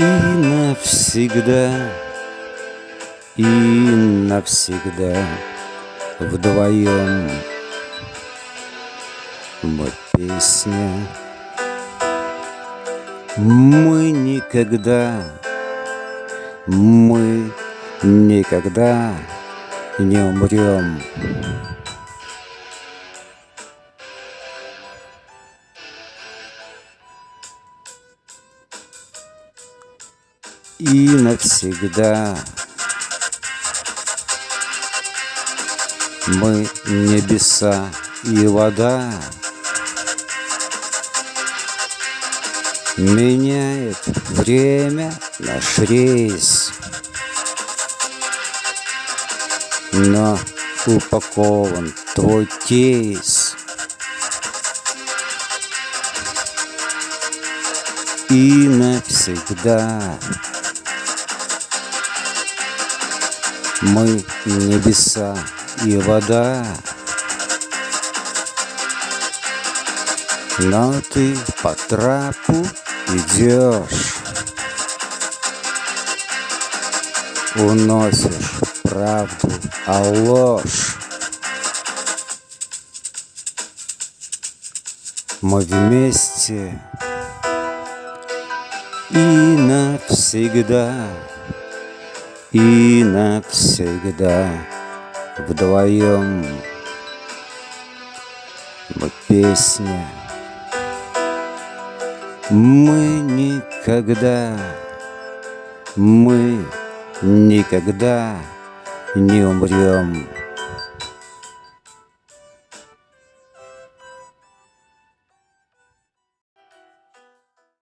И навсегда, и навсегда вдвоем мы песня. Мы никогда, мы никогда не умрем. И навсегда. Мы небеса и вода. Меняет время наш рейс. Но упакован твой кейс. И навсегда Мы небеса и вода. Но ты по трапу идешь Уносишь правду, а ложь. Мы вместе и навсегда, и навсегда вдвоем мы песня. Мы никогда, мы никогда не умрем.